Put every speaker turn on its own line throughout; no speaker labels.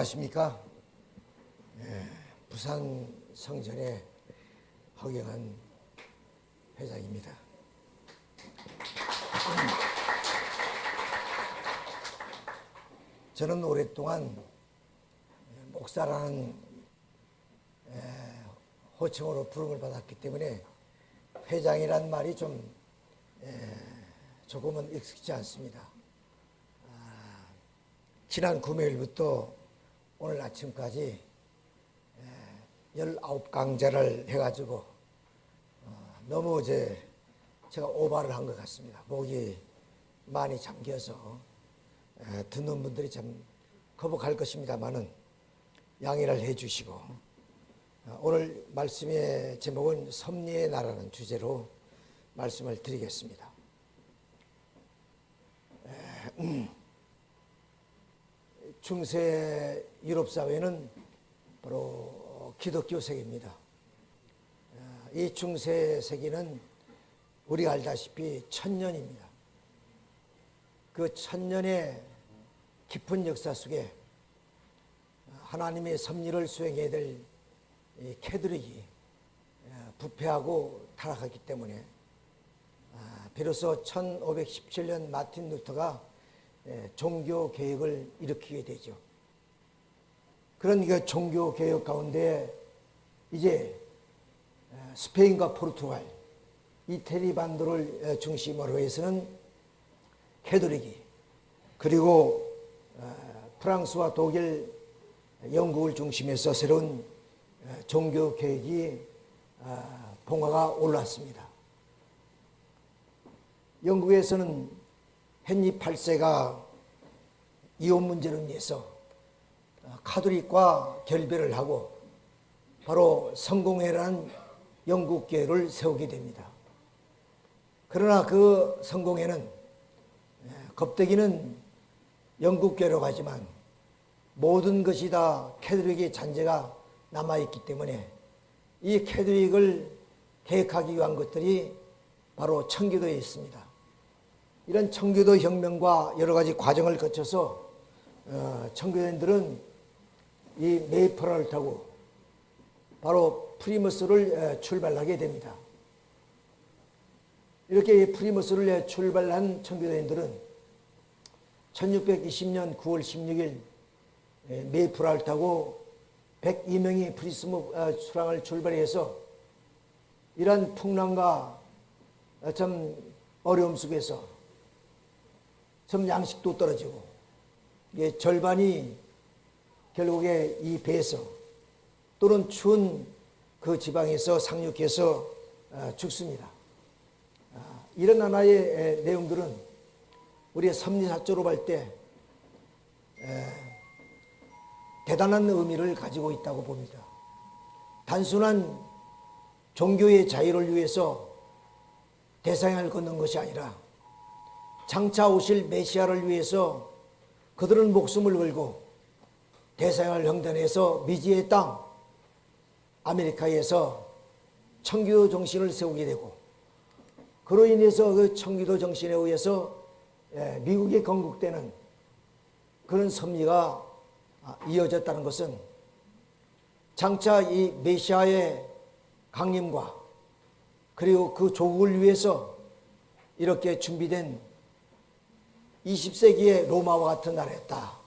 안녕하십니까. 예, 부산 성전의 허경한 회장입니다. 저는 오랫동안 목사라는 에, 호칭으로 부름을 받았기 때문에 회장이란 말이 좀 에, 조금은 익숙지 않습니다. 아, 지난 금요일부터 오늘 아침까지 19강제를 해가지고 어, 너무 이제 제가 오바를 한 것 같습니다. 목이 많이 잠겨서 에, 듣는 분들이 참 거북할 것입니다만은 양해를 해주시고 어, 오늘 말씀의 제목은 섭리의 나라는 주제로 말씀을 드리겠습니다. 중세 유럽 사회는 바로 기독교 세계입니다. 어, 이 중세 세계는 우리가 알다시피 천년입니다. 그 천년의 깊은 역사 속에 하나님의 섭리를 수행해야 될 캐드릭이 부패하고 타락하기 때문에 아, 비로소 1517년 마틴 루터가 종교 개혁을 일으키게 되죠. 그런 그 종교 개혁 가운데 이제 스페인과 포르투갈 이태리 반도를 중심으로 해서는 캐도릭이 그리고 프랑스와 독일 영국을 중심해서 새로운 종교 개혁이 봉화가 올랐습니다. 영국에서는 헨리 8세가 이혼 문제를 위해서 카톨릭과 결별을 하고 바로 성공회라는 영국교회를 세우게 됩니다. 그러나 그 성공회는 껍데기는 영국교회로 가지만 모든 것이 다 가톨릭의 잔재가 남아있기 때문에 이 가톨릭을 개혁하기 위한 것들이 바로 청교도에 있습니다. 이런 청교도 혁명과 여러 가지 과정을 거쳐서 어, 청교도인들은 이 메이플라워를 타고 바로 플리머스를 출발하게 됩니다. 이렇게 플리머스를 출발한 청교도인들은 1620년 9월 16일 메이플라워를 타고 102명이 플리머스 항을 출발해서 이러한 풍랑과 참 어려움 속에서 참 양식도 떨어지고 절반이 결국에 이 배에서 또는 추운 그 지방에서 상륙해서 죽습니다. 이런 하나의 내용들은 우리의 섭리사조로 볼 때 대단한 의미를 가지고 있다고 봅니다. 단순한 종교의 자유를 위해서 대상을 걷는 것이 아니라 장차 오실 메시아를 위해서 그들은 목숨을 걸고 대상을 형단해서 미지의 땅 아메리카에서 청교도 정신을 세우게 되고 그로 인해서 그 청교도 정신에 의해서 예, 미국이 건국되는 그런 섭리가 아, 이어졌다는 것은 장차 이 메시아의 강림과 그리고 그 조국을 위해서 이렇게 준비된 20세기의 로마와 같은 나라였다.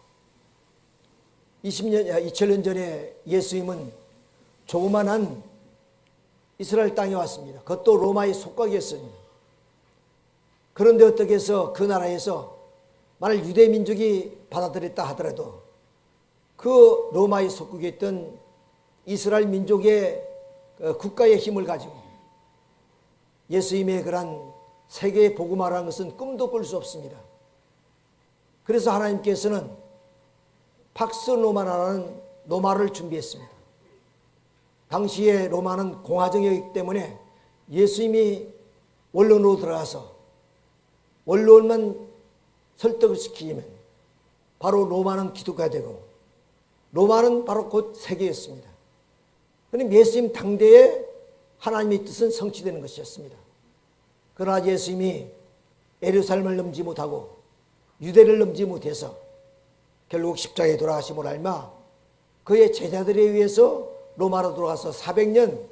20년, 2000년 전에 예수님은 조그만한 이스라엘 땅에 왔습니다. 그것도 로마의 속각이었으니. 그런데 어떻게 해서 그 나라에서 만일 유대 민족이 받아들였다 하더라도 그 로마의 속국에 있던 이스라엘 민족의 그 국가의 힘을 가지고 예수님의 그런 세계의 복음화라는 것은 꿈도 꿀 수 없습니다. 그래서 하나님께서는 팍스 로마라는 로마를 준비했습니다. 당시에 로마는 공화정이기 때문에 예수님이 원론으로 들어가서 원론만 설득을 시키면 바로 로마는 기독가 되고 로마는 바로 곧 세계였습니다. 그럼 예수님 당대에 하나님의 뜻은 성취되는 것이었습니다. 그러나 예수님이 에루살렘을 넘지 못하고 유대를 넘지 못해서 결국 십자가에 돌아가심을 알마 그의 제자들에 의해서 로마로 들어가서 400년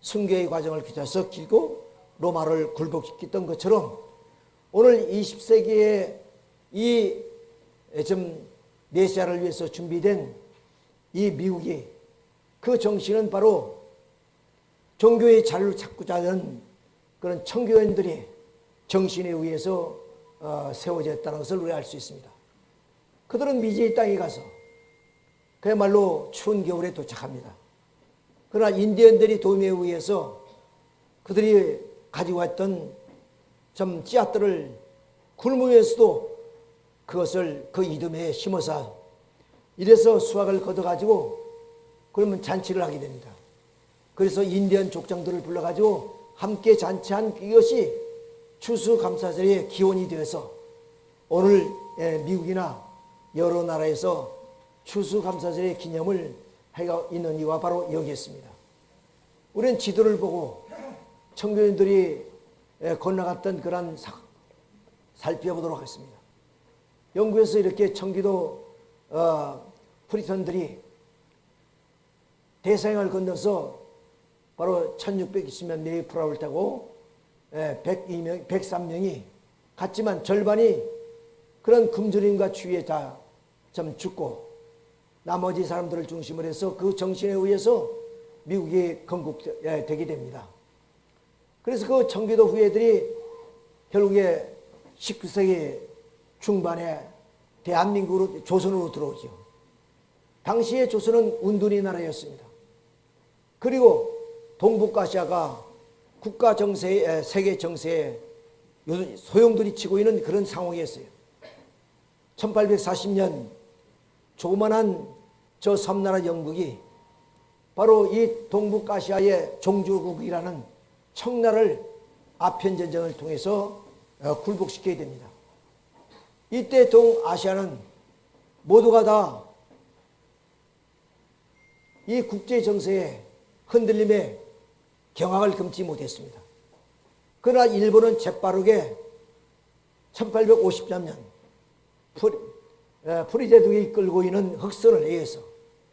순교의 과정을 거쳐서 길고 로마를 굴복시켰던 것처럼 오늘 20세기에 이좀 메시아를 위해서 준비된 이 미국이 그 정신은 바로 종교의 자유를 찾고자 하는 그런 청교인들이 정신에 의해서 어, 세워졌다는 것을 우리가 알수 있습니다. 그들은 미지의 땅에 가서 그야말로 추운 겨울에 도착합니다. 그러나 인디언들이 도움에 의해서 그들이 가지고 왔던 좀 씨앗들을 굶으면서도 그것을 그 이듬해에 심어서 이래서 수확을 거둬가지고 그러면 잔치를 하게 됩니다. 그래서 인디언 족장들을 불러가지고 함께 잔치한 이것이 추수감사절의 기원이 되어서 오늘 예, 미국이나 여러 나라에서 추수감사절의 기념을 해가 있는 이유가 바로 여기 있습니다. 우리는 지도를 보고 청교인들이 예, 건너갔던 그런 살펴보도록 하겠습니다. 영국에서 이렇게 청교도 어, Puritan들이 대서양을 건너서 바로 1620년 메이플라워를 타고 102명, 예, 103명이 갔지만 절반이 그런 굶주림과 추위에 다 좀 죽고 나머지 사람들을 중심으로 해서 그 정신에 의해서 미국이 건국되게 됩니다. 그래서 그 청기도 후예들이 결국에 19세기 중반에 대한민국으로 조선으로 들어오죠. 당시에 조선은 운둔이 나라였습니다. 그리고 동북아시아가 국가 정세, 세계 정세에 소용돌이 치고 있는 그런 상황이었어요. 1840년 조그만한 저 섬나라 영국이 바로 이 동북아시아의 종주국이라는 청나를 아편전쟁을 통해서 어, 굴복시켜야 됩니다. 이때 동아시아는 모두가 다 이 국제 정세에 흔들림에 경악을 금치 못했습니다. 그러나 일본은 재빠르게 1853년 페리 제독이 이끌고 있는 흑선을 의해서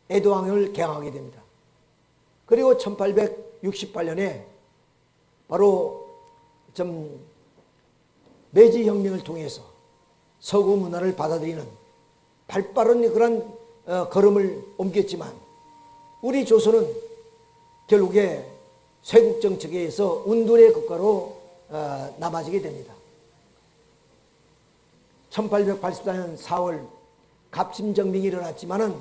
에도항을 개항하게 됩니다. 그리고 1868년에 바로 좀 메이지 혁명을 통해서 서구 문화를 받아들이는 발빠른 그런 어, 걸음을 옮겼지만 우리 조선은 결국에 쇄국 정책에 의해서 은둔의 국가로 어, 남아지게 됩니다. 1884년 4월 갑심정빙이 일어났지만은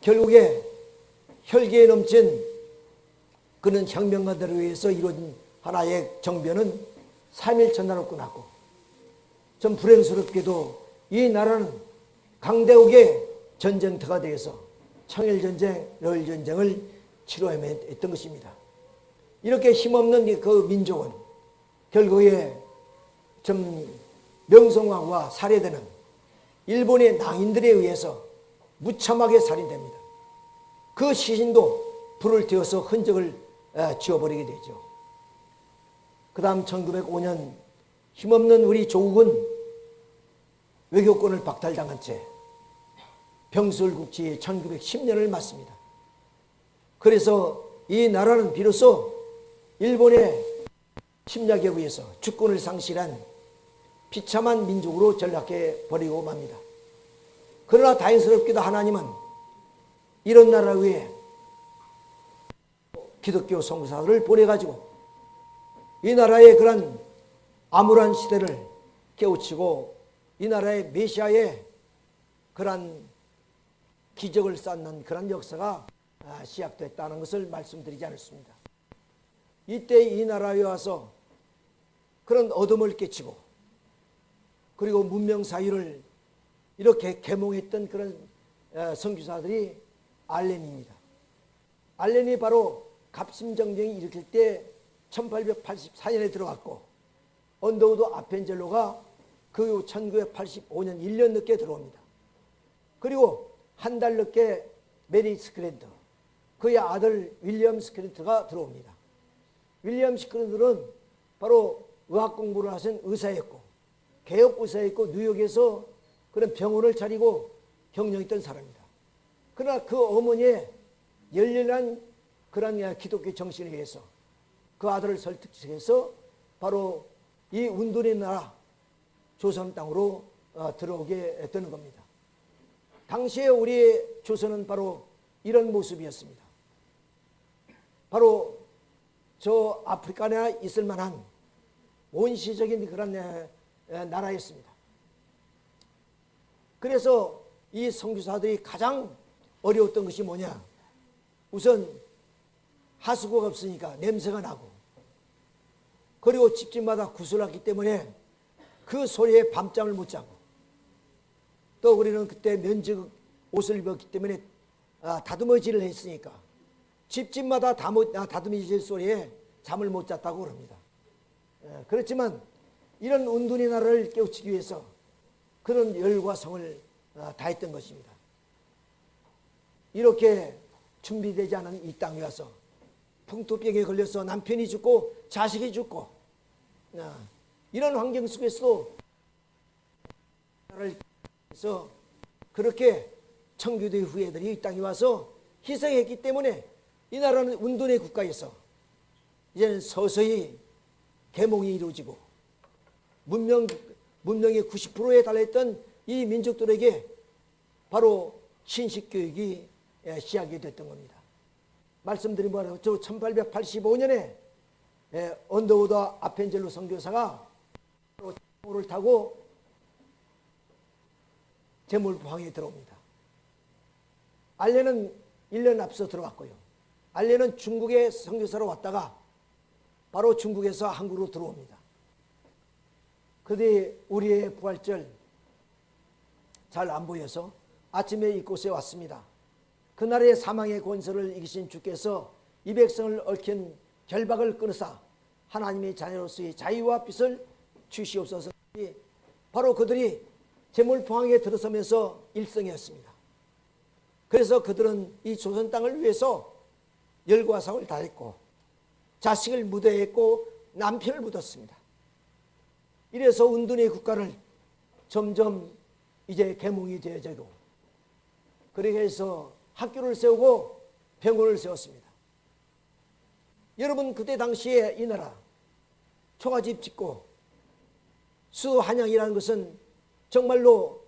결국에 혈기에 넘친 그는 혁명가들에 의해서 이루어진 하나의 정변은 3일 전날로 끝났고 좀 불행스럽게도 이 나라는 강대국의 전쟁터가 되어서 청일전쟁, 러일전쟁을 치료해야 했던 것입니다. 이렇게 힘없는 그 민족은 결국에 좀 명성황후가 살해되는 일본의 낭인들에 의해서 무참하게 살인됩니다. 그 시신도 불을 떼어서 흔적을 지워버리게 되죠. 그 다음 1905년 힘없는 우리 조국은 외교권을 박탈당한 채 병술국지 1910년을 맞습니다. 그래서 이 나라는 비로소 일본의 침략에 의해서 주권을 상실한 비참한 민족으로 전락해 버리고 맙니다. 그러나 다행스럽게도 하나님은 이런 나라 위에 기독교 성사를 보내가지고 이 나라의 그런 암울한 시대를 깨우치고 이 나라의 메시아의 그런 기적을 쌓는 그런 역사가 아, 시작됐다는 것을 말씀드리지 않았습니다. 이때 이 나라에 와서 그런 어둠을 깨치고 그리고 문명 사유를 이렇게 개몽했던 그런 선교사들이 알렌입니다. 알렌이 바로 갑심정쟁이 일으킬 때 1884년에 들어갔고 언더우드 아펜젤러가 그후 1985년 1년 늦게 들어옵니다. 그리고 한 달 늦게 메리 스크랜튼 그의 아들 윌리엄 스크랜튼이 들어옵니다. 윌리엄 스크랜튼은 바로 의학 공부를 하신 의사였고 개업 의사였고 뉴욕에서 그런 병원을 차리고 경영했던 사람입니다. 그러나 그 어머니의 열렬한 그런 기독교 정신에 의해서 그 아들을 설득해서 바로 이 운둔의 나라 조선 땅으로 어, 들어오게 되는 겁니다. 당시에 우리의 조선은 바로 이런 모습이었습니다. 바로 저 아프리카에 있을 만한 원시적인 그런 나라였습니다. 그래서 이 선교사들이 가장 어려웠던 것이 뭐냐? 우선 하수구가 없으니까 냄새가 나고 그리고 집집마다 구슬났기 때문에 그 소리에 밤잠을 못 자고 또 우리는 그때 면직 옷을 입었기 때문에 아, 다듬어질을 했으니까 집집마다 다무- 아, 소리에 잠을 못 잤다고 그럽니다. 예, 그렇지만 이런 운둔의 나라를 깨우치기 위해서 그런 열과 성을 아, 다했던 것입니다. 이렇게 준비되지 않은 이 땅에 와서 풍토병에 걸려서 남편이 죽고 자식이 죽고 아, 이런 환경 속에서도 해서 그렇게 청교도의 후예들이 이 땅에 와서 희생했기 때문에 이 나라는 운동의 국가에서 이제는 서서히 계몽이 이루어지고 문명 문명의 90%에 달했던 이 민족들에게 바로 신식 교육이 예, 시작이 됐던 겁니다. 말씀드린 바로 저 1885년에 예, 언더우더 아펜젤로 선교사가 를 타고 제물포항에 들어옵니다. 알레는 1년 앞서 들어왔고요. 알레는 중국의 선교사로 왔다가 바로 중국에서 한국으로 들어옵니다. 그뒤 우리의 부활절 잘 안 보여서 아침에 이곳에 왔습니다. 그날의 사망의 권세를 이기신 주께서 이 백성을 얽힌 결박을 끊으사 하나님의 자녀로서의 자유와 빛을 주시옵소서. 바로 그들이 제물포항에 들어서면서 일성이었습니다. 그래서 그들은 이 조선 땅을 위해서 열과 성을 다했고 자식을 무대했고 남편을 묻었습니다. 이래서 운둔의 국가를 점점 이제 개몽이 되어지고 그렇게 해서 학교를 세우고 병원을 세웠습니다. 여러분 그때 당시에 이 나라 초가집 짓고 수 한양이라는 것은 정말로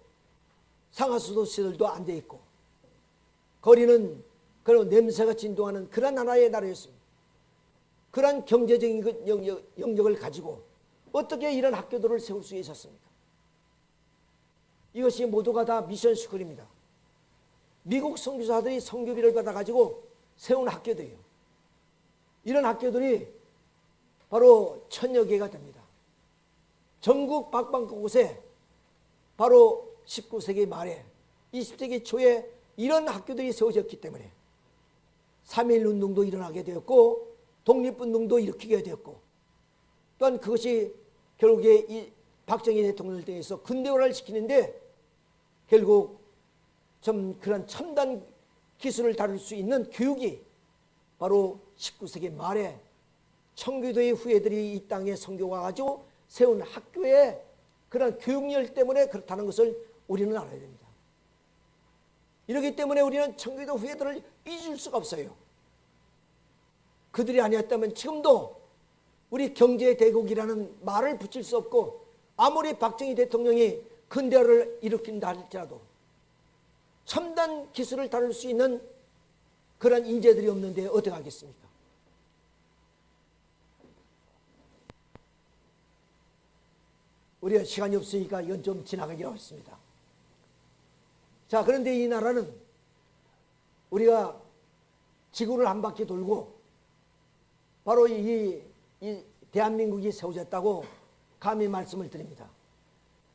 상하수도 시설도 안 돼 있고 거리는 그런 냄새가 진동하는 그런 하나의 나라였습니다. 그러한 경제적인 그 영역, 영역 을 가지고 어떻게 이런 학교들을 세울 수 있었습니까? 이것이 모두가 다 미션 스쿨입니다. 미국 선교사들이 선교비를 받아가지고 세운 학교들이요. 이런 학교들이 바로 천여 개가 됩니다. 전국 박방곳곳에 바로 19세기 말에 20세기 초에 이런 학교들이 세워졌기 때문에 3.1 운동도 일어나게 되었고 독립운동도 일으키게 되었고 또한 그것이 결국에 이 박정희 대통령을 통해서 근대화를 시키는데 결국 좀 그런 첨단 기술을 다룰 수 있는 교육이 바로 19세기 말에 청교도의 후예들이 이 땅에 성교가 가지고 세운 학교의 그런 교육열 때문에 그렇다는 것을 우리는 알아야 됩니다. 이렇기 때문에 우리는 청교도 후예들을 잊을 수가 없어요. 그들이 아니었다면 지금도 우리 경제 대국이라는 말을 붙일 수 없고 아무리 박정희 대통령이 근대화를 일으킨다 할지라도 첨단 기술을 다룰 수 있는 그런 인재들이 없는데 어떻게 하겠습니까? 우리가 시간이 없으니까 이건 좀 지나가기로 했습니다. 자, 그런데 이 나라는 우리가 지구를 한 바퀴 돌고 바로 이, 이 대한민국이 세워졌다고 감히 말씀을 드립니다.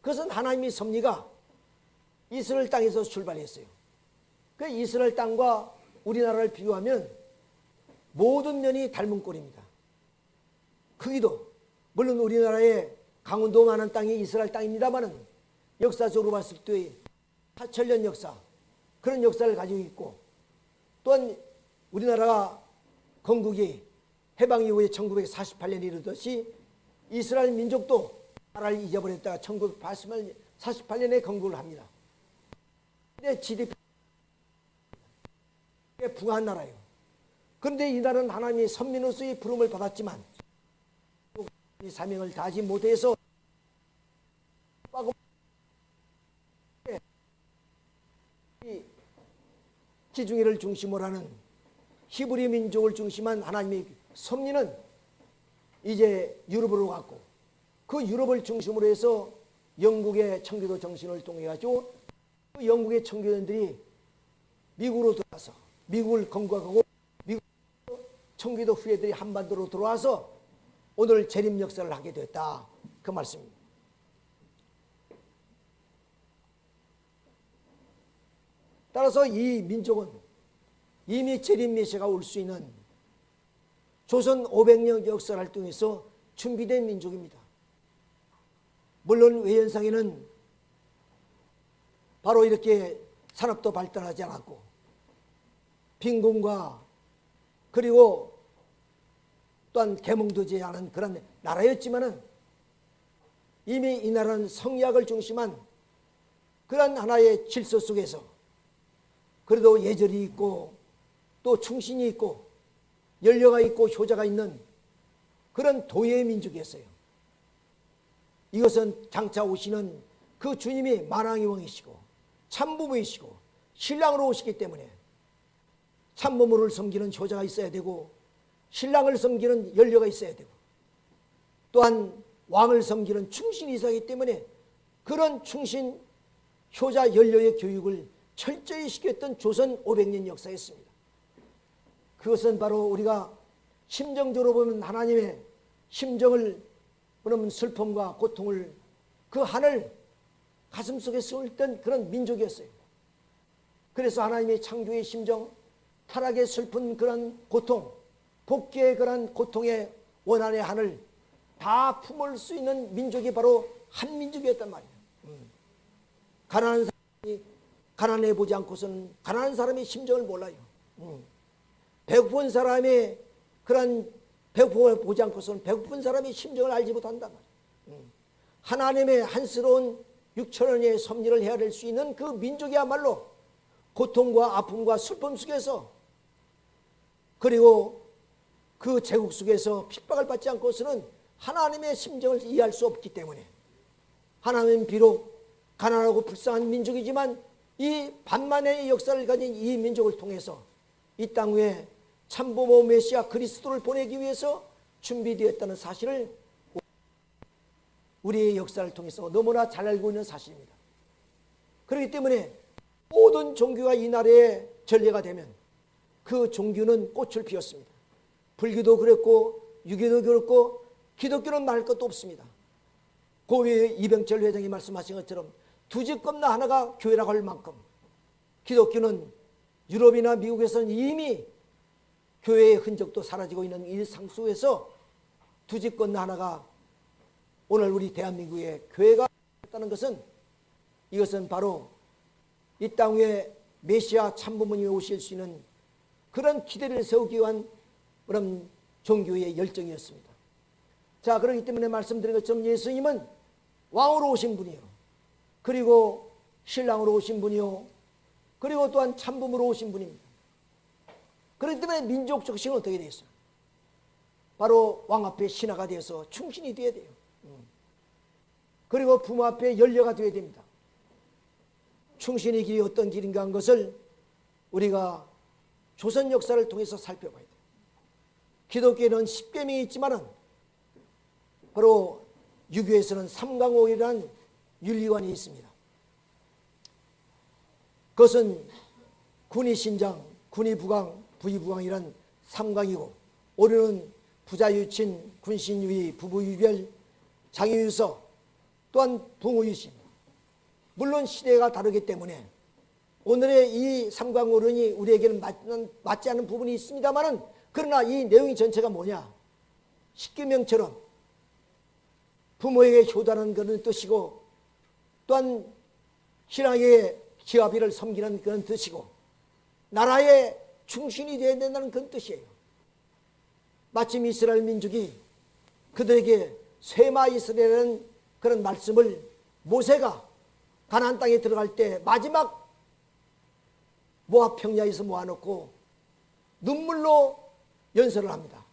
그것은 하나님의 섭리가 이스라엘 땅에서 출발했어요. 그 이스라엘 땅과 우리나라를 비교하면 모든 면이 닮은 꼴입니다. 크기도 물론 우리나라의 강원도만한 땅이 이스라엘 땅입니다만은 역사적으로 봤을 때 4천년 역사 그런 역사를 가지고 있고 또한 우리나라가 건국이 해방 이후에 1948년에 이르듯이 이스라엘 민족도 나라를 잊어버렸다가 1948년에 건국을 합니다. 근데 GDP 부한 나라예요. 그런데 이 나라는 하나님의 선민으로서의 부름을 받았지만 이 사명을 다하지 못해서 이 지중해를 중심으로 하는 히브리 민족을 중심한 하나님의 섭리는 이제 유럽으로 갔고 그 유럽을 중심으로 해서 영국의 청교도 정신을 통해 가지고 그 영국의 청교도들이 미국으로 들어와서 미국을 건국하고 미국 청교도 후예들이 한반도로 들어와서 오늘 재림 역사를 하게 되었다 그 말씀입니다. 따라서 이 민족은 이미 재림 메시아가 올 수 있는 조선 500년 역사를 통해서 준비된 민족입니다. 물론 외연상에는 바로 이렇게 산업도 발달하지 않았고 빈곤과 그리고 또한 계몽되지 않은 그런 나라였지만은 이미 이 나라는 성리학을 중심한 그런 하나의 질서 속에서 그래도 예절이 있고 또 충신이 있고 연려가 있고 효자가 있는 그런 도의 민족이었어요. 이것은 장차 오시는 그 주님이 만왕의 왕이시고 참부모이시고 신랑으로 오시기 때문에 참부모를 섬기는 효자가 있어야 되고 신랑을 섬기는 연려가 있어야 되고 또한 왕을 섬기는 충신이 있어야 하기 때문에 그런 충신 효자 연려의 교육을 철저히 시켰던 조선 500년 역사였습니다. 그것은 바로 우리가 심정적으로 보면 하나님의 심정을 그러면 슬픔과 고통을 그 한을 가슴 속에 쏠던 그런 민족이었어요. 그래서 하나님의 창조의 심정, 타락의 슬픈 그런 고통, 복귀의 그런 고통의 원한의 한을 다 품을 수 있는 민족이 바로 한 민족이었단 말이에요. 음. 가난한 사람이 가난해 보지 않고서는 가난한 사람의 심정을 몰라요. 음. 배고픈 사람의 그런 배고픔을 보지 않고서는 배고픈 사람의 심정을 알지 못한단. 음. 하나님의 한스러운 6천원의 섭리를 헤아릴 수 있는 그 민족이야말로 고통과 아픔과 슬픔 속에서 그리고 그 제국 속에서 핍박을 받지 않고서는 하나님의 심정을 이해할 수 없기 때문에 하나님은 비록 가난하고 불쌍한 민족이지만 이 반만의 역사를 가진 이 민족을 통해서 이 땅 위에 참부모 메시아 그리스도를 보내기 위해서 준비되었다는 사실을 우리의 역사를 통해서 너무나 잘 알고 있는 사실입니다. 그렇기 때문에 모든 종교가 이 나라의 전례가 되면 그 종교는 꽃을 피웠습니다. 불교도 그랬고 유교도 그렇고 기독교는 말 것도 없습니다. 고위 이병철 회장이 말씀하신 것처럼 두 집 겁나 하나가 교회라고 할 만큼 기독교는 유럽이나 미국에서는 이미 교회의 흔적도 사라지고 있는 이 상수에서 두 집 건너 하나가 오늘 우리 대한민국의 교회가 있다는 것은 이것은 바로 이 땅 위에 메시아 참부모님이 오실 수 있는 그런 기대를 세우기 위한 그런 종교의 열정이었습니다. 자, 그렇기 때문에 말씀드린 것처럼 예수님은 왕으로 오신 분이요. 그리고 신랑으로 오신 분이요. 그리고 또한 참부모로 오신 분입니다. 그렇기 때문에 민족 적식은 어떻게 되어 있어요? 바로 왕 앞에 신하가 되어서 충신이 되어야 돼요. 음. 그리고 부모 앞에 연려가 되어야 됩니다. 충신의 길이 어떤 길인가 한 것을 우리가 조선 역사를 통해서 살펴봐야 돼요. 기독교에는 10계명이 있지만 은 바로 유교에서는 삼강오이라는 윤리관이 있습니다. 그것은 군의 신장, 군의 부강, 부의부강이란 삼강이고 오류는 부자 유친, 군신 유의, 부부 유별, 장유 유서 또한 붕우유신 물론 시대가 다르기 때문에 오늘의 이 삼강오론이 우리에게는 맞는, 맞지 않는 부분이 있습니다만 그러나 이 내용이 전체가 뭐냐 십계명처럼 부모에게 효다는 그런 뜻이고 또한 신앙의 기업이를 섬기는 그런 뜻이고 나라의 충신이 되어야 된다는 그런 뜻이에요. 마침 이스라엘 민족이 그들에게 쇠마 이스라엘은 그런 말씀을 모세가 가나안 땅에 들어갈 때 마지막 모압 평야에서 모아놓고 눈물로 연설을 합니다.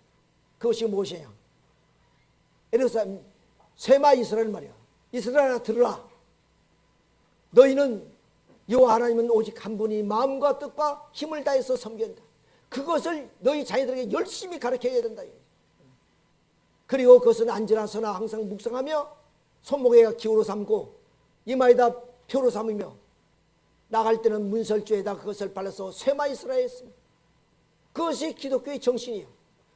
그것이 무엇이냐? 에르사람 세마 이스라엘 말이야. 이스라엘아 들으라. 너희는 여호와 하나님은 오직 한 분이 마음과 뜻과 힘을 다해서 섬긴다. 그것을 너희 자녀들에게 열심히 가르쳐야 된다. 그리고 그것은 안전하서나 항상 묵상하며 손목에 기호로 삼고 이마에다 표로 삼으며 나갈 때는 문설주에다 그것을 발라서 쇠마 이스라엘 했습니다. 그것이 기독교의 정신이에요.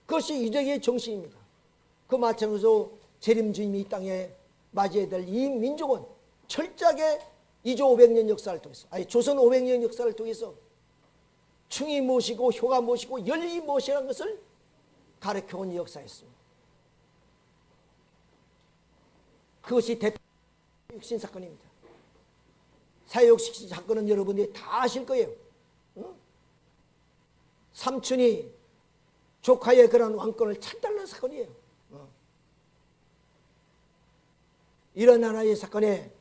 그것이 유대교의 정신입니다. 그 마찬가지로 재림 주님이 이 땅에 맞이해야 될 이 민족은 철저하게 2조 500년 역사를 통해서 아니 조선 500년 역사를 통해서 충이 무엇이고 효가 무엇이고 열이 무엇이라는 것을 가르쳐온 역사였습니다. 그것이 대표 육신 사건입니다. 사회육신 사건은 여러분들이 다 아실 거예요. 어? 삼촌이 조카의 그런 왕권을 찬달는 사건이에요. 어. 이런 하나의 사건에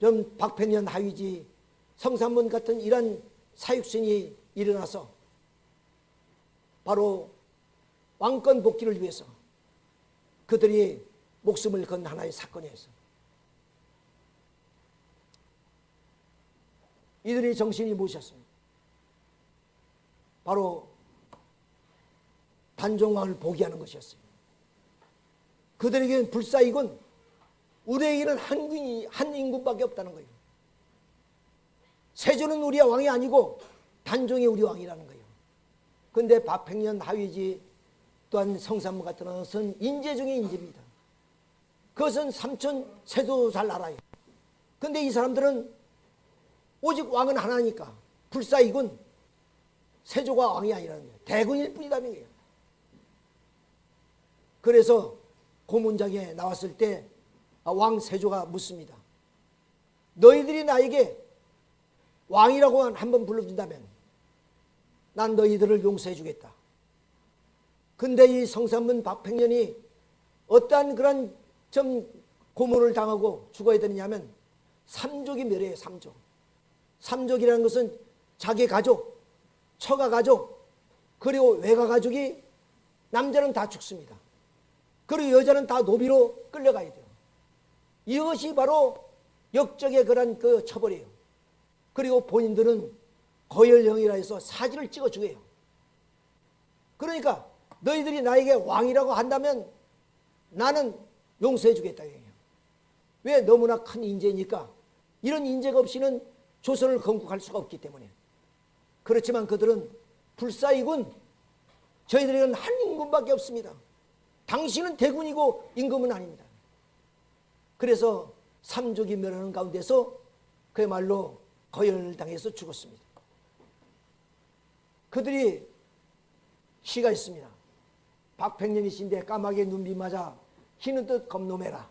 좀 박평년 하위지 성산문 같은 이런 사육신이 일어나서 바로 왕권 복귀를 위해서 그들이 목숨을 건 하나의 사건이었어요. 이들의 정신이 무엇이었습니까? 바로 단종왕을 포기하는 것이었어요. 그들에게는 불사이군 우리에게는 한, 군이, 한 인군밖에 없다는 거예요. 세조는 우리 왕이 아니고 단종이 우리 왕이라는 거예요. 근데 박팽년 하위지 또한 성산문 같은 것은 인재 중의 인재입니다. 그것은 삼촌 세조도 잘 알아요. 근데 이 사람들은 오직 왕은 하나니까 불사이군 세조가 왕이 아니라는 거예요. 대군일 거예요. 그래서 고문장에 나왔을 때 아, 왕 세조가 묻습니다. 너희들이 나에게 왕이라고 한번 불러준다면 난 너희들을 용서해 주겠다. 근데 이 성산문 박팽년이 어떠한 그런 좀 고문을 당하고 죽어야 되느냐면 삼족이 멸해요. 삼족. 삼족이라는 것은 자기 가족, 처가 가족, 그리고 외가 가족이 남자는 다 죽습니다. 그리고 여자는 다 노비로 끌려가야 돼요. 이것이 바로 역적의 그런 그 처벌이에요. 그리고 본인들은 거열령이라 해서 사진을 찍어 주게요. 그러니까 너희들이 나에게 왕이라고 한다면 나는 용서해 주겠다. 왜 너무나 큰 인재니까 이런 인재가 없이는 조선을 건국할 수가 없기 때문에 그렇지만 그들은 불사이군 저희들에게는 한 인군밖에 없습니다. 당신은 대군이고 임금은 아닙니다. 그래서 삼족이 멸하는 가운데서 그야말로 거열 당해서 죽었습니다. 그들이 시가 있습니다. 박팽년이신데 까마귀 눈비 맞아 희는 뜻 겁놈해라.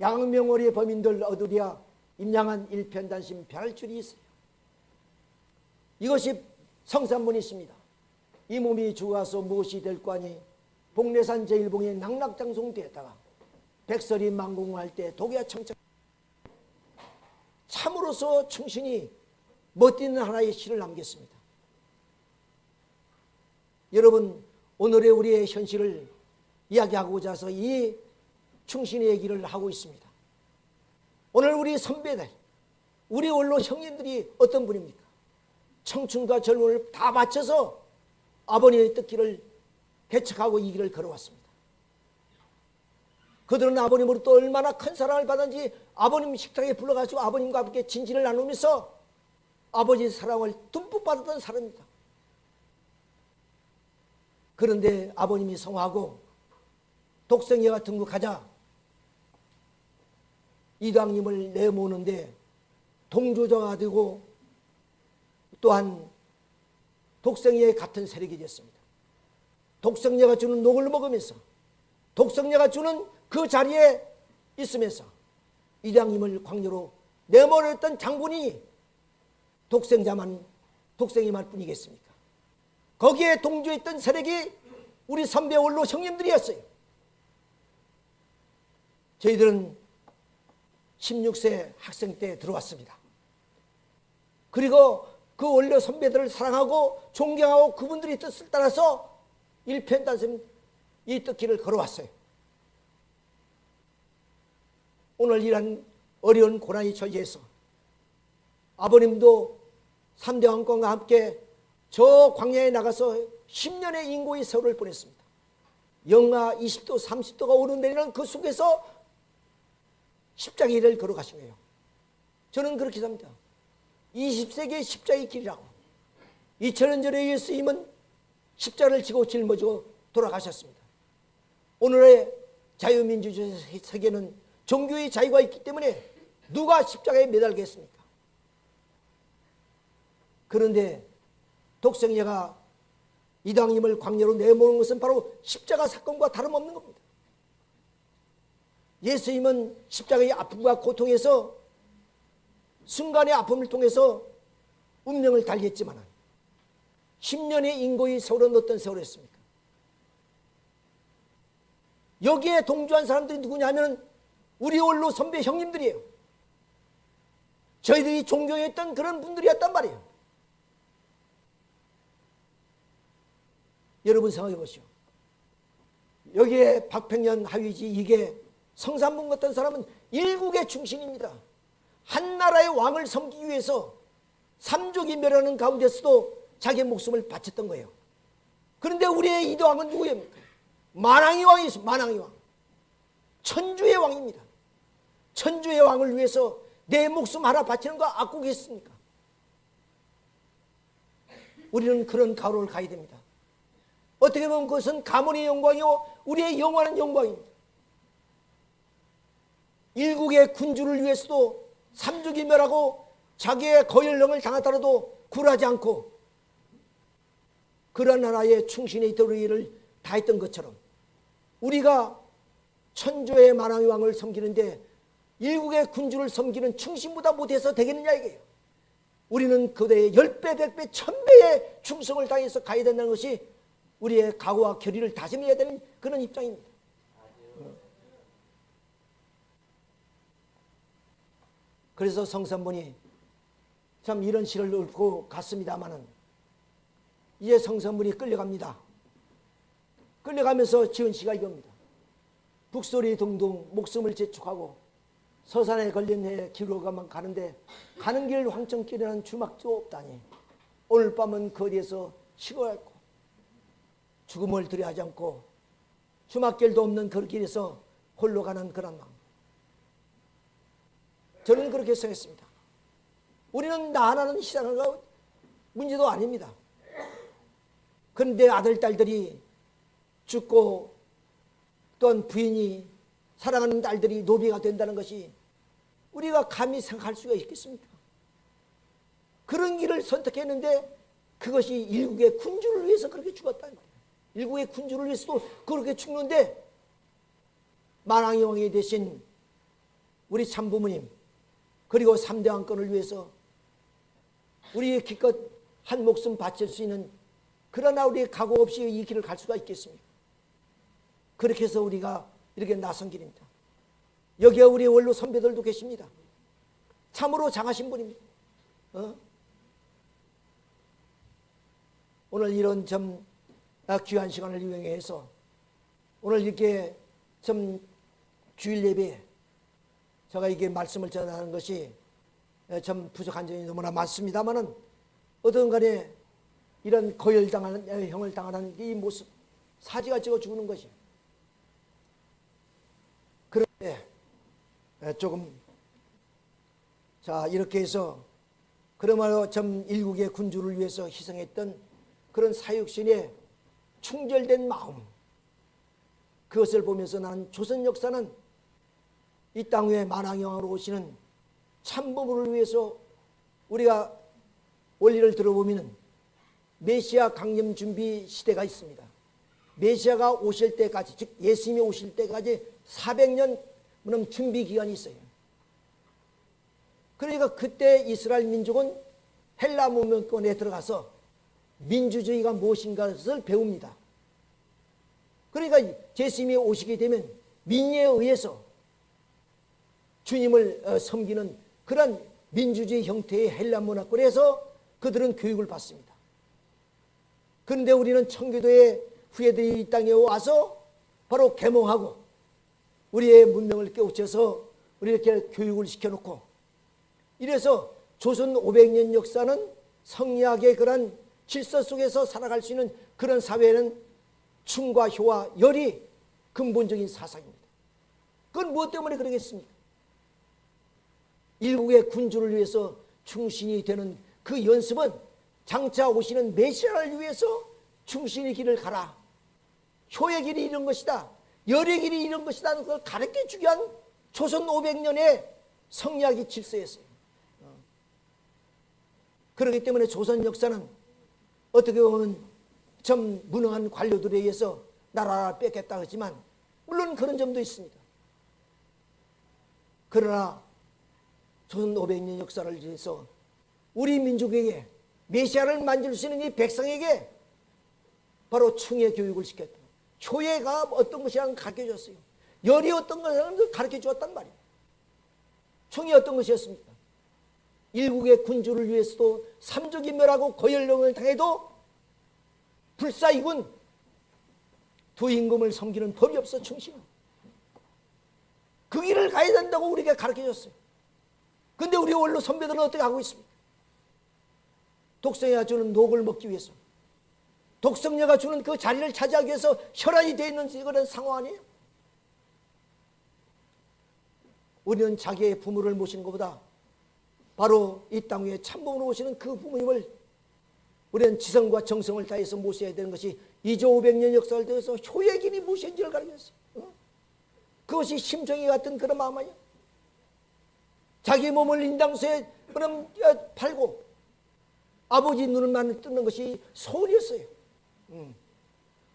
양명월의 범인들 얻으랴 임양한 일편단심 변할 줄이 있어요. 이것이 성산문이십니다. 이 몸이 죽어서 무엇이 될 거 니 복례산 제1봉에 낙락장송되었다가 백설이 망공할 때 독야 청청 참으로서 충신이 멋있는 하나의 시를 남겼습니다. 여러분 오늘의 우리의 현실을 이야기하고자 해서 이 충신의 얘기를 하고 있습니다. 오늘 우리 선배들, 우리 원로 형님들이 어떤 분입니까? 청춘과 젊음을 다 바쳐서 아버님의 뜻길을 개척하고 이 길을 걸어왔습니다. 그들은 아버님으로부터 얼마나 큰 사랑을 받았는지 아버님 식탁에 불러가지고 아버님과 함께 진지를 나누면서 아버지의 사랑을 듬뿍 받았던 사람입니다. 그런데 아버님이 성하고 독생회가 등극하자 이당님을 내모는데 동조자가 되고 또한 독생회 같은 세력이 됐습니다. 독생녀가 주는 녹을 먹으면서 독생녀가 주는 그 자리에 있으면서 이장님을 광녀로 내몰았던 장군이 독생자만 독생이만 뿐이겠습니까? 거기에 동조했던 세력이 우리 선배 원로 형님들이었어요. 저희들은 16세 학생 때 들어왔습니다. 그리고 그 원래 선배들을 사랑하고 존경하고 그분들의 뜻을 따라서 일편단심 이 뜻길을 걸어왔어요. 오늘 이런 어려운 고난의 처지에서 아버님도 3대 왕권과 함께 저 광야에 나가서 10년의 인고의 세월을 보냈습니다. 영하 20도, 30도가 오르내리는 그 속에서 십자가 일을 걸어가신 거예요. 저는 그렇게 삽니다. 20세기의 십자가의 길이라고. 2000년 전에 예수님은 십자가를 지고 짊어지고 돌아가셨습니다. 오늘의 자유민주주의 세계는 종교의 자유가 있기 때문에 누가 십자가에 매달겠습니까? 그런데 독생자가 이당님을 광야로 내모는 것은 바로 십자가 사건과 다름없는 겁니다. 예수님은 십자가의 아픔과 고통에서 순간의 아픔을 통해서 운명을 달리했지만 10년의 인고의 세월은 어떤 세월이었습니까? 여기에 동조한 사람들이 누구냐면 우리 원로 선배 형님들이에요. 저희들이 존경했던 그런 분들이었단 말이에요. 여러분 생각해 보시오. 여기에 박평년 하위지 이게 성산문 같은 사람은 일국의 중심입니다. 한 나라의 왕을 섬기기 위해서 삼족이 멸하는 가운데서도 자기 목숨을 바쳤던 거예요. 그런데 우리의 이도왕은 누구입니까? 만왕의 왕이 있습니다. 만왕의 왕. 천주의 왕입니다. 천주의 왕을 위해서 내 목숨 하나 바치는 거 악국이겠습니까? 우리는 그런 가로를 가야 됩니다. 어떻게 보면 그것은 가문의 영광이요 우리의 영원한 영광입니다. 일국의 군주를 위해서도 삼족이 멸하고 자기의 거열령을 당하더라도 굴하지 않고 그런 나라의 충신의 도리를 다했던 것처럼 우리가 천주의 만왕의 왕을 섬기는데 일국의 군주를 섬기는 충신보다 못해서 되겠느냐 이게요. 우리는 그대의 열배 백배 천배의 충성을 다해서 가야 된다는 것이 우리의 각오와 결의를 다짐해야 되는 그런 입장입니다. 그래서 성산분이 참 이런 시를 읽고 갔습니다마는 이제 성산분이 끌려갑니다. 끌려가면서 지은 시가 이겁니다. 북소리 둥둥 목숨을 재촉하고 서산에 걸린 해 기로가만 가는데 가는 길 황천길이라는 주막도 없다니 오늘 밤은 거리에서 쉬고했고 죽음을 두려하지 않고 주막길도 없는 그 길에서 홀로 가는 그런 마음. 저는 그렇게 생각했습니다. 우리는 나 하나는 희생한 거 문제도 아닙니다. 그런데 아들 딸들이 죽고 또한 부인이 사랑하는 딸들이 노비가 된다는 것이 우리가 감히 생각할 수가 있겠습니까? 그런 길을 선택했는데 그것이 일국의 군주를 위해서 그렇게 거예요. 일국의 군주를 위해서도 그렇게 죽는데 만왕의 왕이 되신 우리 참부모님 그리고 3대 왕권을 위해서 우리의 기껏 한 목숨 바칠 수 있는 그러나 우리 각오 없이 이 길을 갈 수가 있겠습니까? 그렇게 해서 우리가 이렇게 나선 길입니다. 여기에 우리 원로 선배들도 계십니다. 참으로 장하신 분입니다. 어? 오늘 이런 좀 귀한 시간을 이용해서 오늘 이렇게 좀 주일 예배 제가 이게 말씀을 전하는 것이 좀 부족한 점이 너무나 많습니다만은 어떤 간에 이런 거열당하는 형을 당하는 이 모습 사지가 찍어 죽는 것이 그런데 조금 자 이렇게 해서 그러므로 점 일국의 군주를 위해서 희생했던 그런 사육신의 충절된 마음 그것을 보면서 나는 조선 역사는 이 땅 위에 만왕영으로 오시는 참부모를 위해서 우리가 원리를 들어보면 메시아 강림 준비 시대가 있습니다. 메시아가 오실 때까지 즉 예수님이 오실 때까지 400년 준비 기간이 있어요. 그러니까 그때 이스라엘 민족은 헬라 문명권에 들어가서 민주주의가 무엇인가를 배웁니다. 그러니까 예수님이 오시게 되면 민의에 의해서 주님을 어, 섬기는 그런 민주주의 형태의 헬라 문화권에서 그들은 교육을 받습니다. 그런데 우리는 청교도의 후예들이 이 땅에 와서 바로 개몽하고 우리의 문명을 깨우쳐서 우리 이렇게 교육을 시켜놓고 이래서 조선 500년 역사는 성리학의 그런 질서 속에서 살아갈 수 있는 그런 사회는 충과 효와 열이 근본적인 사상입니다. 그건 무엇 때문에 그러겠습니까? 일국의 군주를 위해서 충신이 되는 그 연습은 장차 오시는 메시아를 위해서 충신의 길을 가라. 효의 길이 이런 것이다. 열의 길이 이런 것이다. 그걸 가르쳐 주기 위한 조선 500년의 성리학의 질서였어요. 어. 그렇기 때문에 조선 역사는 어떻게 보면 좀 무능한 관료들에 의해서 나라를 뺏겼다 하지만 물론 그런 점도 있습니다. 그러나 조선 500년 역사를 위해서 우리 민족에게 메시아를 만질 수 있는 이 백성에게 바로 충의 교육을 시켰다. 효예가 어떤 것이라는 가르쳐 줬어요. 열이 어떤 것이라는 가르쳐 주었단 말이에요. 충이 어떤 것이었습니까? 일국의 군주를 위해서도 삼족이 멸하고 거열령을 당해도 불사이군 두 임금을 섬기는 법이 없어 충신. 그 길을 가야 된다고 우리에게 가르쳐 줬어요. 근데 우리 원로 선배들은 어떻게 하고 있습니까? 독성이가 주는 녹을 먹기 위해서 독성녀가 주는 그 자리를 차지하기 위해서 혈안이 되어 있는 그런 상황 아니에요? 우리는 자기의 부모를 모시는 것보다 바로 이 땅 위에 참부모로 오시는 그 부모님을 우리는 지성과 정성을 다해서 모셔야 되는 것이 2조 500년 역사를 통해서 효의 길이 무엇인지를 가르쳤어요. 어? 그것이 심정이 같은 그런 마음 아니야? 자기 몸을 인당수에 그럼 팔고 아버지 눈을만 뜨는 것이 소원이었어요. 음.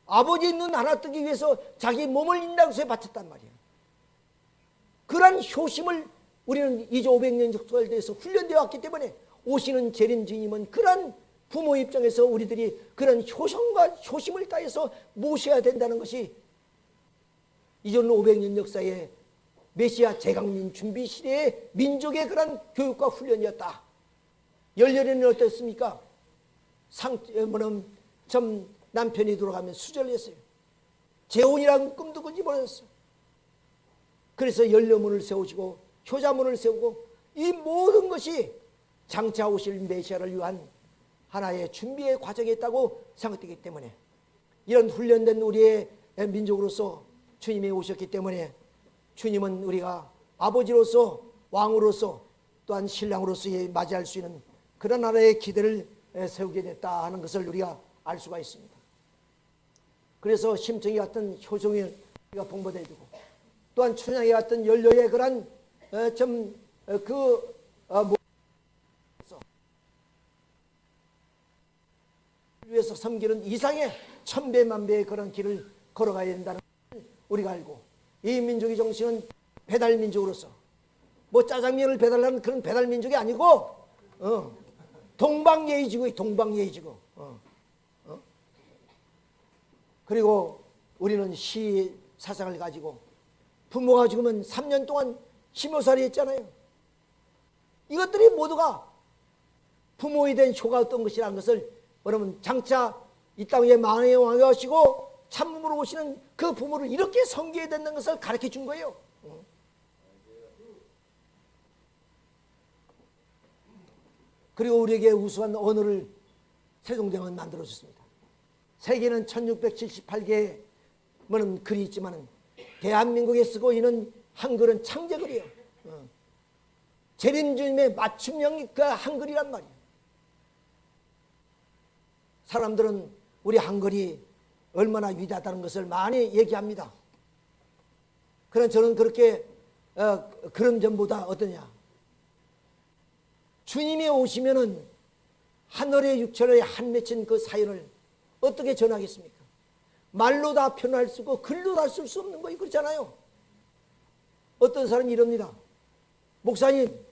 아버지 눈 하나 뜨기 위해서 자기 몸을 인당수에 바쳤단 말이에요. 그러한 효심을 우리는 2조 500년 역사에 대해서 훈련되어 왔기 때문에 오시는 재림 주님은 그러한 부모 입장에서 우리들이 그런 효성과 효심을 다해서 모셔야 된다는 것이 이전 500년 역사의 메시아 재강민 준비 시대의 민족의 그런 교육과 훈련이었다. 열렬에는 어땠습니까? 상, 뭐는 좀 남편이 돌아가면 수절했어요. 재혼이라는 꿈도 꾸지 못했어요. 그래서 연료문을 세우시고 효자문을 세우고 이 모든 것이 장차 오실 메시아를 위한 하나의 준비의 과정이 있다고 생각되기 때문에 이런 훈련된 우리의 민족으로서 주님이 오셨기 때문에 주님은 우리가 아버지로서 왕으로서 또한 신랑으로서 맞이할 수 있는 그런 나라의 기대를 세우게 됐다 하는 것을 우리가 알 수가 있습니다. 그래서 심청이 같은 우리가 봉헌해주고 또한 춘향이 같은 연료의 그런 좀그 위해서 섬기는 이상의 천배만배의 그런 길을 걸어가야 된다는 걸 우리가 알고 이 민족의 정신은 배달 민족으로서 뭐 짜장면을 배달하는 그런 배달 민족이 아니고 어, 동방예의지고 동방예의지고 어, 어? 그리고 우리는 시 사상을 가지고 부모가 죽으면 3년 동안 심호살이 했잖아요. 이것들이 모두가 부모에 대한 효가 어떤 것이라는 것을 여러분 장차 이 땅에 만의 왕이 오시고 참음으로 오시는 그 부모를 이렇게 섬겨야 된다는 것을 가르쳐 준 거예요. 그리고 우리에게 우수한 언어를 세종대왕은 만들어줬습니다. 세계는 1678개의 뭐는 글이 있지만 대한민국에 쓰고 있는 한글은 창제글이에요. 어. 재림주님의 맞춤형 그 한글이란 말이에요. 사람들은 우리 한글이 얼마나 위대하다는 것을 많이 얘기합니다. 그러나 저는 그렇게 어, 그런 점보다 어떠냐 주님이 오시면은 하늘의 육체를 한 맺힌 그 사연을 어떻게 전하겠습니까? 말로 다 표현할 수 없고 글로 다 쓸 수 없는 거예요. 그렇잖아요. 어떤 사람이 이럽니다. 목사님,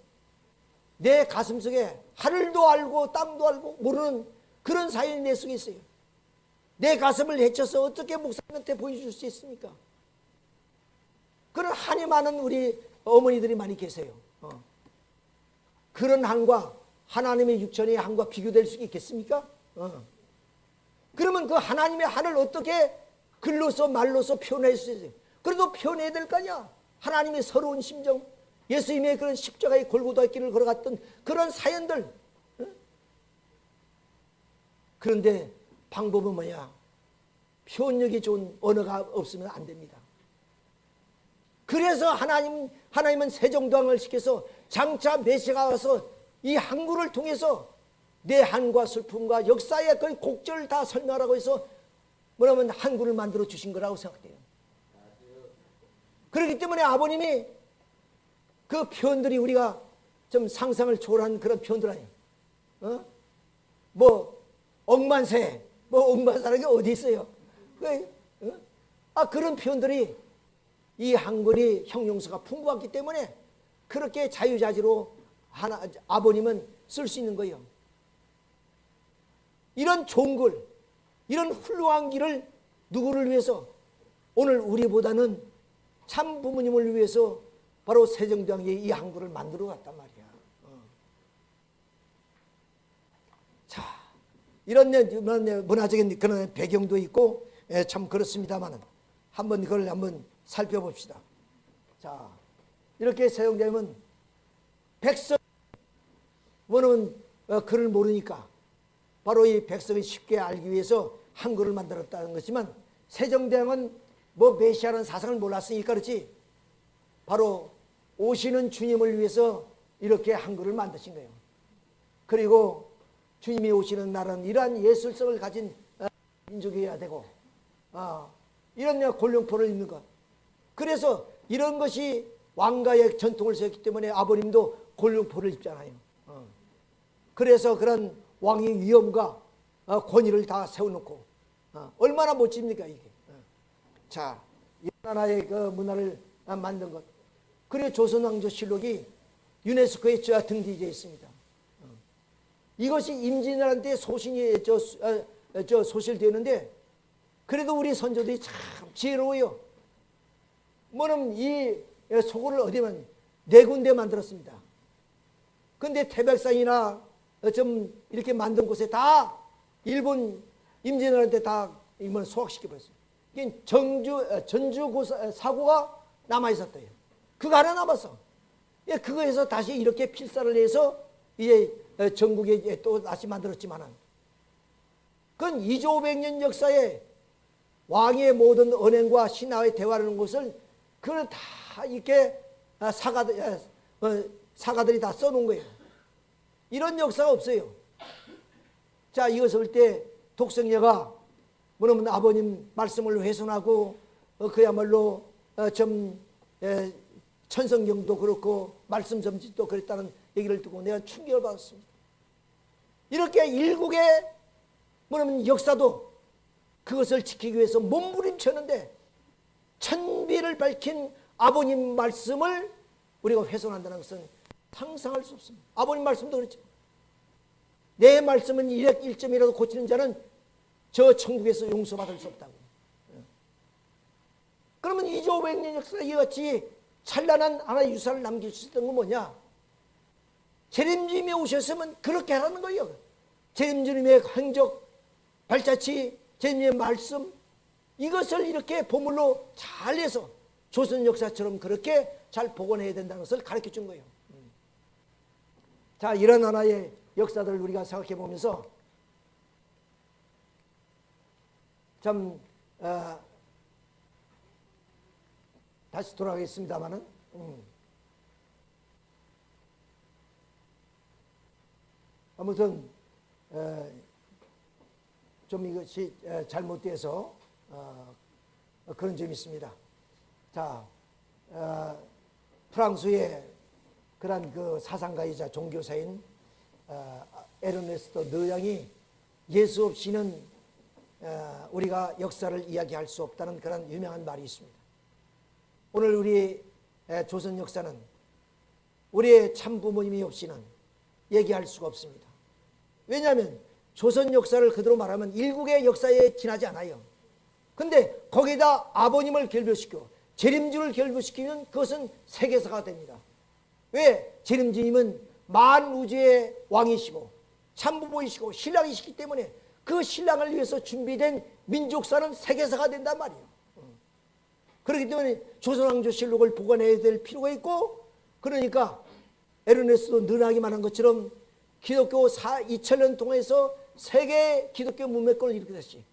내 가슴 속에 하늘도 알고 땅도 알고 모르는 그런 사연이 내 속에 있어요. 내 가슴을 헤쳐서 어떻게 목사님한테 보여줄 수 있습니까? 그런 한이 많은 우리 어머니들이 많이 계세요. 어. 그런 한과 하나님의 육천의 한과 비교될 수 있겠습니까? 어. 그러면 그 하나님의 한을 어떻게 글로서 말로서 표현할 수 있어요? 그래도 표현해야 될 거 아니야. 하나님의 서러운 심정, 예수님의 그런 십자가의 골고다 길을 걸어갔던 그런 사연들. 어? 그런데 방법은 뭐냐? 표현력이 좋은 언어가 없으면 안 됩니다. 그래서 하나님, 하나님은 세종도왕을 시켜서 장차 메시가 와서 이 항구를 통해서 내 한과 슬픔과 역사의 그 곡절을 다 설명하라고 해서 뭐냐면 한구를 만들어 주신 거라고 생각돼요. 그렇기 때문에 아버님이 그 표현들이 우리가 좀 상상을 초월한 그런 표현들 아니에요. 어? 뭐 억만세, 뭐 억만사라는 게 어디 있어요? 그, 어? 아 그런 표현들이 이 한글이 형용사가 풍부하기 때문에 그렇게 자유자재로 하나 아버님은 쓸 수 있는 거예요. 이런 좋은 글, 이런 훌륭한 길을 누구를 위해서 오늘 우리보다는 참 부모님을 위해서 바로 세종대왕이 이 한글을 만들어 갔단 말이야. 어. 자, 이런 문화적인 그런 배경도 있고 예, 참 그렇습니다만은 한번 그걸 한번 살펴봅시다. 자, 이렇게 세종대왕은 백성 뭐는 어, 글을 모르니까 바로 이 백성이 쉽게 알기 위해서 한글을 만들었다는 것이지만 세종대왕은 뭐 메시아라는 사상을 몰랐으니까 그렇지 바로 오시는 주님을 위해서 이렇게 한글을 만드신 거예요. 그리고 주님이 오시는 날은 이러한 예술성을 가진 어, 민족이어야 되고 어, 이런 골룡포를 입는 것 그래서 이런 것이 왕가의 전통을 세웠기 때문에 아버님도 골룡포를 입잖아요. 어. 그래서 그런 왕의 위엄과 어, 권위를 다 세워놓고 어, 얼마나 멋집니까 이게. 자, 하나의 그 문화를 만든 것. 그리고 조선왕조실록이 유네스코에 등재되어 있습니다. 이것이 임진왜란때 소신이 저, 저 소실되는데 그래도 우리 선조들이 참 지혜로워요. 뭐는 이 소굴을 어디만 네 군데 만들었습니다. 근데 태백산이나 좀 이렇게 만든 곳에 다 일본 임진왜란때 다 이걸 소각시켜 버렸어요. 이게 정주 어, 전주 어, 사고가 남아 있었대요. 그거 하나 남았어. 예, 그거에서 다시 이렇게 필사를 해서 이제 어, 전국에 또 다시 만들었지만은 그건 2조 500년 역사에 왕의 모든 언행과 신하의 대화라는 것을 그걸 다 이렇게 어, 사가들이 다 써놓은 거예요. 이런 역사가 없어요. 자, 이것을 볼 때 독성녀가 뭐냐면 아버님 말씀을 훼손하고 어, 그야말로 어, 좀 에, 천성경도 그렇고 말씀 점집도 그랬다는 얘기를 듣고 내가 충격을 받았습니다. 이렇게 일국의 뭐냐면 역사도 그것을 지키기 위해서 몸부림쳤는데 천비를 밝힌 아버님 말씀을 우리가 훼손한다는 것은 상상할 수 없습니다. 아버님 말씀도 그렇죠. 내 말씀은 1점이라도 고치는 자는 저 천국에서 용서받을 수 없다고. 그러면 2조 500년 역사 이같이 찬란한 하나의 유산을 남길 수 있었던 건 뭐냐? 재림주님이 오셨으면 그렇게 하라는 거예요. 재림주님의 행적, 발자취, 재림주님의 말씀, 이것을 이렇게 보물로 잘 해서 조선 역사처럼 그렇게 잘 복원해야 된다는 것을 가르쳐 준 거예요. 음. 자, 이런 하나의 역사들을 우리가 생각해 보면서 참, 어, 다시 돌아가겠습니다만은, 음. 아무튼, 어, 좀 이것이 어, 잘못돼서 어, 그런 점이 있습니다. 자, 어, 프랑스의 그런 그 사상가이자 종교사인 어, 에르네스토 느양이 예수 없이는 어, 우리가 역사를 이야기할 수 없다는 그런 유명한 말이 있습니다. 오늘 우리 조선 역사는 우리의 참 부모님이 없이는 얘기할 수가 없습니다. 왜냐하면 조선 역사를 그대로 말하면 일국의 역사에 지나지 않아요. 근데 거기다 아버님을 결별시켜 재림주를 결별시키면 그것은 세계사가 됩니다. 왜? 재림주님은 만 우주의 왕이시고 참부모이시고 신랑이시기 때문에 그 신랑을 위해서 준비된 민족사는 세계사가 된단 말이에요. 그렇기 때문에 조선왕조실록을 보관해야 될 필요가 있고 그러니까 에르네스도 능하게 말한 것처럼 기독교 4, 2000년 동안에서 세계 기독교 문맥권을 일으켰듯이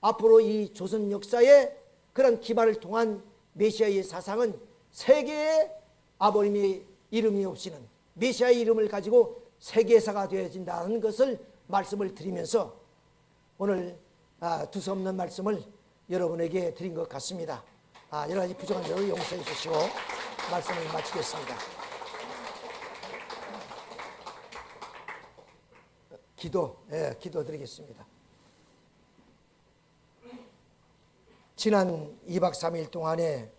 앞으로 이 조선 역사에 그런 기반을 통한 메시아의 사상은 세계의 아버님의 이름이 없이는 메시아의 이름을 가지고 세계사가 되어진다는 것을 말씀을 드리면서 오늘 아, 두서없는 말씀을 여러분에게 드린 것 같습니다. 아, 여러 가지 부족한 점을 용서해 주시고 말씀을 마치겠습니다. 기도, 예, 기도 드리겠습니다. 지난 2박 3일 동안에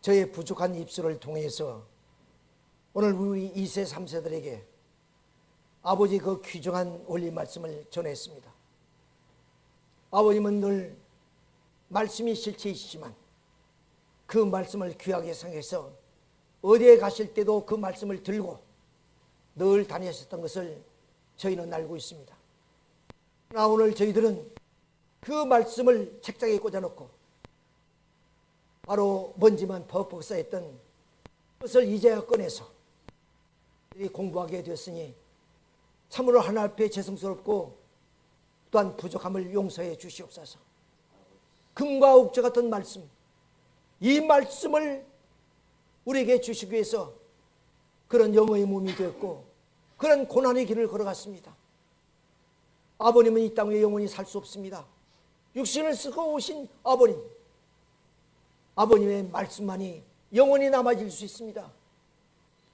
저의 부족한 입술을 통해서 오늘 우리 2세, 3세들에게 아버지 그 귀중한 원리 말씀을 전했습니다. 아버님은 늘 말씀이 실체이시지만 그 말씀을 귀하게 생각해서 어디에 가실 때도 그 말씀을 들고 늘 다니셨던 것을 저희는 알고 있습니다. 그러나 오늘 저희들은 그 말씀을 책장에 꽂아놓고 바로 먼지만 퍽퍽 쌓였던 것을 이제야 꺼내서 공부하게 되었으니 참으로 하나 앞에 죄송스럽고 또한 부족함을 용서해 주시옵소서. 금과 옥저 같은 말씀, 이 말씀을 우리에게 주시기 위해서 그런 영어의 몸이 되었고 그런 고난의 길을 걸어갔습니다. 아버님은 이 땅에 영원히 살 수 없습니다. 육신을 쓰고 오신 아버님, 아버님의 말씀만이 영원히 남아질 수 있습니다.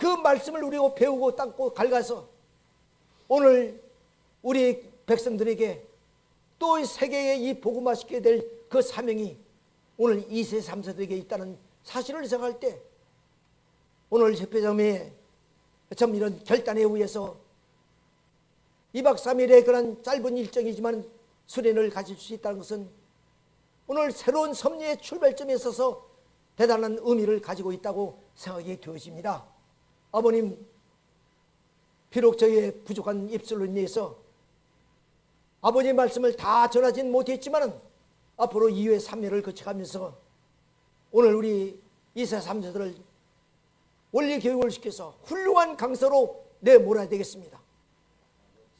그 말씀을 우리가 배우고 닦고 갈가서 오늘 우리 백성들에게 또 세계에 이 복음화 시켜야 될 그 사명이 오늘 2세 3세들에게 있다는 사실을 생각할 때 오늘 협회장의 참 이런 결단에 의해서 2박 3일의 그런 짧은 일정이지만 수련을 가질 수 있다는 것은 오늘 새로운 섭리의 출발점에 있어서 대단한 의미를 가지고 있다고 생각이 되어집니다. 아버님, 비록 저희의 부족한 입술로 인해서 아버지의 말씀을 다 전하진 못했지만 앞으로 2회 3회를 거쳐가면서 오늘 우리 2세 3세들을 원리 교육을 시켜서 훌륭한 강사로 내몰아야 되겠습니다.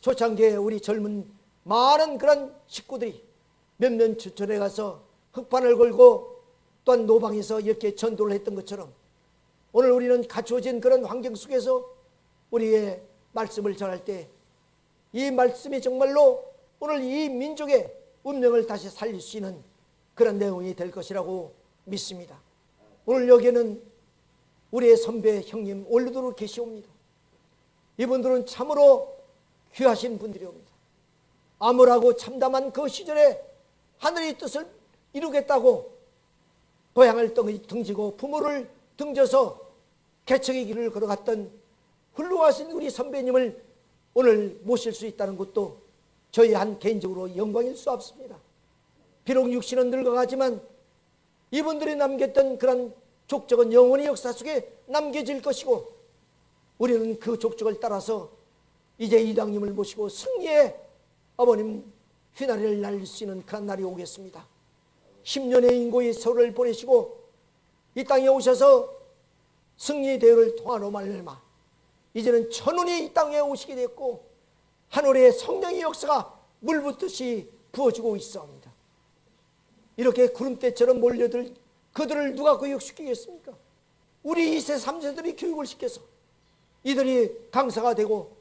초창기에 우리 젊은 많은 그런 식구들이 몇몇 주천에 가서 흑판을 걸고 또한 노방에서 이렇게 전도를 했던 것처럼 오늘 우리는 갖추어진 그런 환경 속에서 우리의 말씀을 전할 때 이 말씀이 정말로 오늘 이 민족의 운명을 다시 살릴 수 있는 그런 내용이 될 것이라고 믿습니다. 오늘 여기에는 우리의 선배 형님 올르도록 계시옵니다. 이분들은 참으로 귀하신 분들이옵니다. 암울하고 참담한 그 시절에 하늘의 뜻을 이루겠다고 고향을 등지고 부모를 등져서 개척의 길을 걸어갔던 훌륭하신 우리 선배님을 오늘 모실 수 있다는 것도 저희 한 개인적으로 영광일 수 없습니다. 비록 육신은 늙어가지만 이분들이 남겼던 그런 족적은 영원히 역사 속에 남겨질 것이고 우리는 그 족적을 따라서 이제 이당님을 모시고 승리의 어머님 휘나리를 날릴 수 있는 그런 날이 오겠습니다. 10년의 인고의 세월을 보내시고 이 땅에 오셔서 승리 대회를 통하로 말미암아 이제는 천운이 이 땅에 오시게 됐고 하늘의 성령의 역사가 물붓듯이 부어지고 있사옵니다. 이렇게 구름대처럼 몰려들 그들을 누가 교육시키겠습니까? 우리 2세 3세들이 교육을 시켜서 이들이 강사가 되고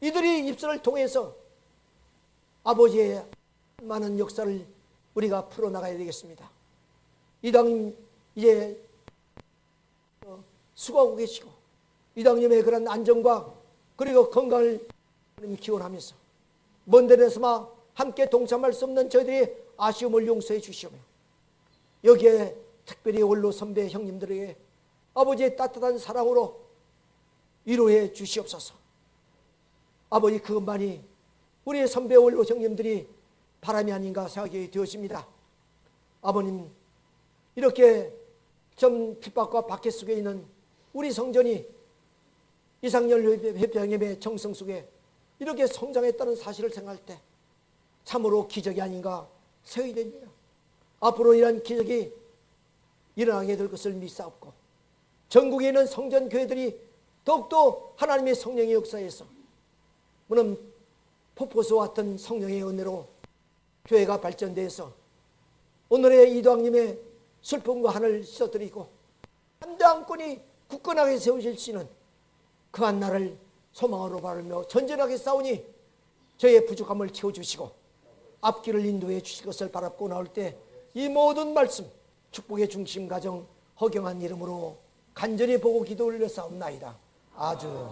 이들이 입술을 통해서 아버지의 많은 역사를 우리가 풀어나가야 되겠습니다. 이당 이제 어, 수고하고 계시고 이당님의 그런 안정과 그리고 건강을 기원하면서 먼 데에서만 함께 동참할 수 없는 저희들이 아쉬움을 용서해 주시오며 여기에 특별히 원로 선배 형님들에게 아버지의 따뜻한 사랑으로 위로해 주시옵소서. 아버지 그것만이 우리의 선배 원로 형님들이 바람이 아닌가 생각이 되었습니다. 아버님 이렇게 좀 핍박과 박해 속에 있는 우리 성전이 이상열 회장님의 정성 속에 이렇게 성장했다는 사실을 생각할 때 참으로 기적이 아닌가 생각이 됩니다. 앞으로 이러한 기적이 일어나게 될 것을 믿사옵고 전국에 있는 성전 교회들이 더욱더 하나님의 성령의 역사에서 물론 폭포수와 같은 성령의 은혜로 교회가 발전돼서 오늘의 이도왕님의 슬픔과 한을 씻어드리고 한당권이 굳건하게 세우실 수 있는 그한 날을 소망으로 바르며 전진하게 싸우니 저의 부족함을 채워주시고 앞길을 인도해 주실 것을 바라고 나올 때 이 모든 말씀 축복의 중심 가정 허경한 이름으로 간절히 보고 기도 올려 싸움나이다. 아주